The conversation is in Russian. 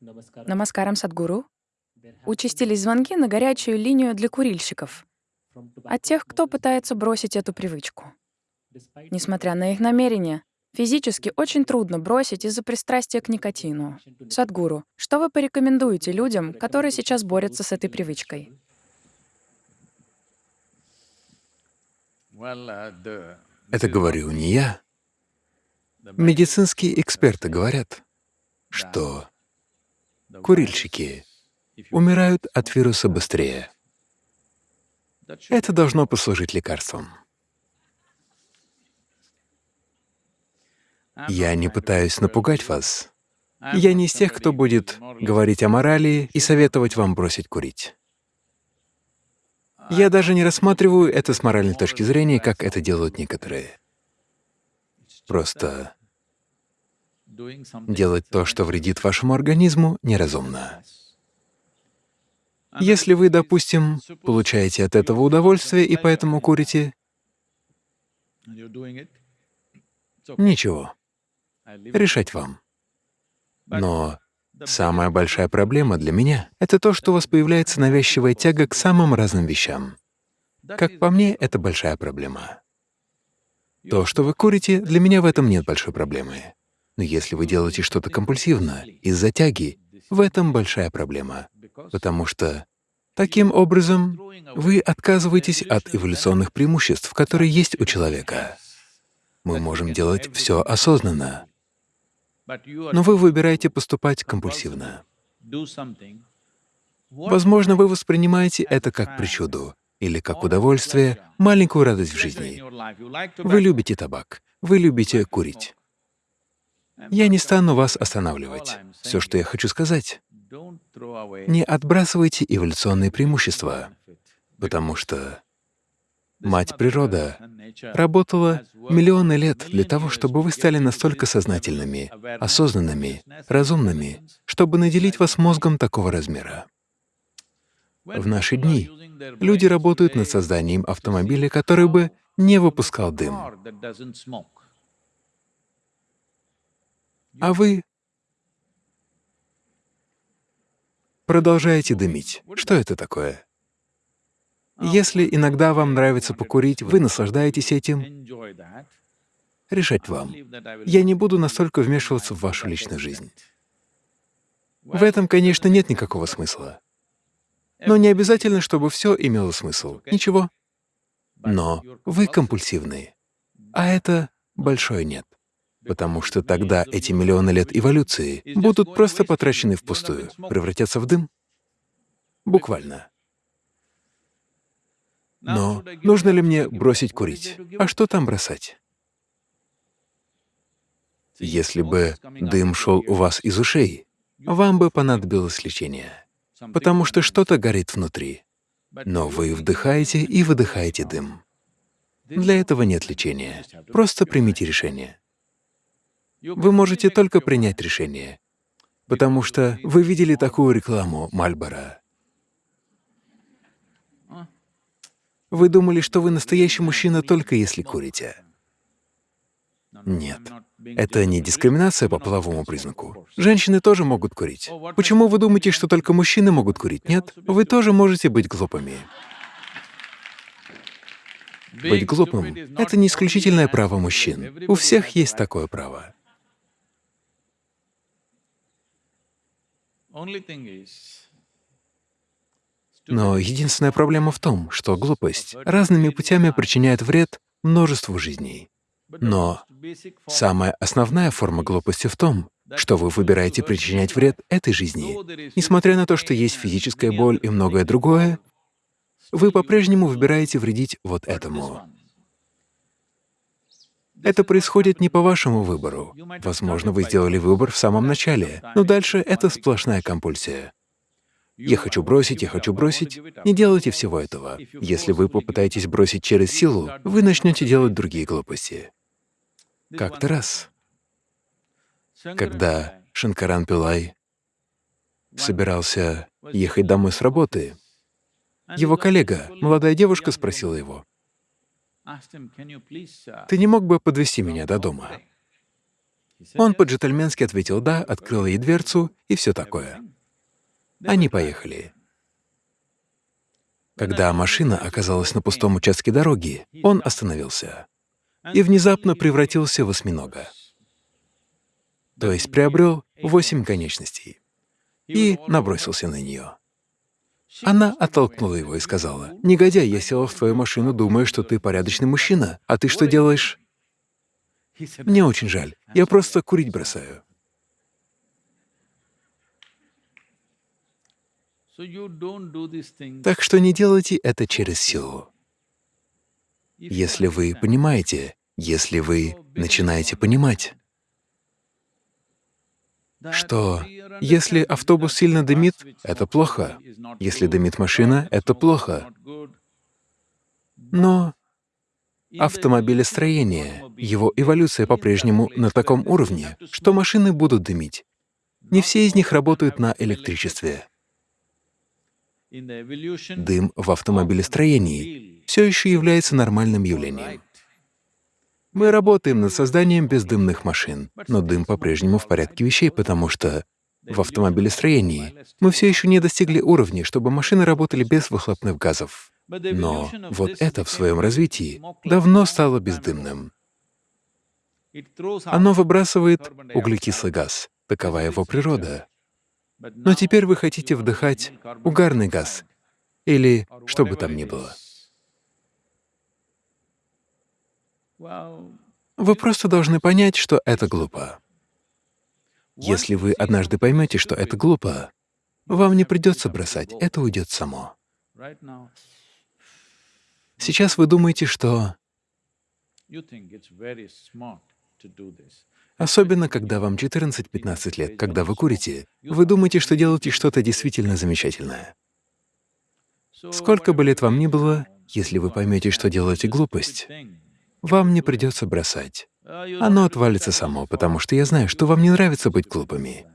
Намаскарам, Садгуру. Участились звонки на горячую линию для курильщиков от тех, кто пытается бросить эту привычку. Несмотря на их намерения, физически очень трудно бросить из-за пристрастия к никотину. Садгуру, что вы порекомендуете людям, которые сейчас борются с этой привычкой? Это говорю не я. Медицинские эксперты говорят, что курильщики умирают от вируса быстрее. Это должно послужить лекарством. Я не пытаюсь напугать вас. Я не из тех, кто будет говорить о морали и советовать вам бросить курить. Я даже не рассматриваю это с моральной точки зрения, как это делают некоторые. Просто делать то, что вредит вашему организму, неразумно. Если вы, допустим, получаете от этого удовольствие и поэтому курите, ничего, решать вам. Но самая большая проблема для меня — это то, что у вас появляется навязчивая тяга к самым разным вещам. Как по мне, это большая проблема. То, что вы курите, для меня в этом нет большой проблемы. Но если вы делаете что-то компульсивно, из-за тяги, в этом большая проблема, потому что таким образом вы отказываетесь от эволюционных преимуществ, которые есть у человека. Мы можем делать все осознанно, но вы выбираете поступать компульсивно. Возможно, вы воспринимаете это как причуду или как удовольствие, маленькую радость в жизни. Вы любите табак, вы любите курить. Я не стану вас останавливать. Все, что я хочу сказать, не отбрасывайте эволюционные преимущества, потому что Мать Природа работала миллионы лет для того, чтобы вы стали настолько сознательными, осознанными, разумными, чтобы наделить вас мозгом такого размера. В наши дни люди работают над созданием автомобиля, который бы не выпускал дым. А вы продолжаете дымить. Что это такое? Если иногда вам нравится покурить, вы наслаждаетесь этим, решать вам. Я не буду настолько вмешиваться в вашу личную жизнь. В этом, конечно, нет никакого смысла. Но не обязательно, чтобы все имело смысл. Ничего. Но вы компульсивны, а это большое «нет». Потому что тогда эти миллионы лет эволюции будут просто потрачены впустую, превратятся в дым. Буквально. Но нужно ли мне бросить курить? А что там бросать? Если бы дым шел у вас из ушей, вам бы понадобилось лечение, потому что что-то горит внутри. Но вы вдыхаете и выдыхаете дым. Для этого нет лечения. Просто примите решение. Вы можете только принять решение, потому что вы видели такую рекламу Мальбора. Вы думали, что вы настоящий мужчина только если курите. Нет. Это не дискриминация по половому признаку. Женщины тоже могут курить. Почему вы думаете, что только мужчины могут курить? Нет, вы тоже можете быть глупыми. Быть глупым — это не исключительное право мужчин. У всех есть такое право. Но единственная проблема в том, что глупость разными путями причиняет вред множеству жизней. Но самая основная форма глупости в том, что вы выбираете причинять вред этой жизни. Несмотря на то, что есть физическая боль и многое другое, вы по-прежнему выбираете вредить вот этому. Это происходит не по вашему выбору. Возможно, вы сделали выбор в самом начале, но дальше это сплошная компульсия. «Я хочу бросить, я хочу бросить». Не делайте всего этого. Если вы попытаетесь бросить через силу, вы начнете делать другие глупости. Как-то раз, когда Шанкаран Пилай собирался ехать домой с работы, его коллега, молодая девушка, спросила его, «Ты не мог бы подвести меня до дома?» Он по-джентльменски ответил «да», открыл ей дверцу и все такое. Они поехали. Когда машина оказалась на пустом участке дороги, он остановился и внезапно превратился в осьминога, то есть приобрел восемь конечностей, и набросился на нее. Она оттолкнула его и сказала, «Негодяй, я села в твою машину, думая, что ты порядочный мужчина, а ты что делаешь?» «Мне очень жаль, я просто курить бросаю». Так что не делайте это через силу. Если вы понимаете, если вы начинаете понимать, что если автобус сильно дымит, это плохо, если дымит машина, это плохо. Но автомобилестроение, его эволюция по-прежнему на таком уровне, что машины будут дымить. Не все из них работают на электричестве. Дым в автомобилестроении все еще является нормальным явлением. Мы работаем над созданием бездымных машин, но дым по-прежнему в порядке вещей, потому что в автомобилестроении мы все еще не достигли уровня, чтобы машины работали без выхлопных газов. Но вот это в своем развитии давно стало бездымным. Оно выбрасывает углекислый газ, такова его природа. Но теперь вы хотите вдыхать угарный газ или что бы там ни было. Вы просто должны понять, что это глупо. Если вы однажды поймете, что это глупо, вам не придется бросать, это уйдет само. Сейчас вы думаете, что Особенно, когда вам 14-15 лет, когда вы курите, вы думаете, что делаете что-то действительно замечательное. Сколько бы лет вам ни было, если вы поймете, что делаете глупость, вам не придется бросать. Оно отвалится само, потому что я знаю, что вам не нравится быть глупыми.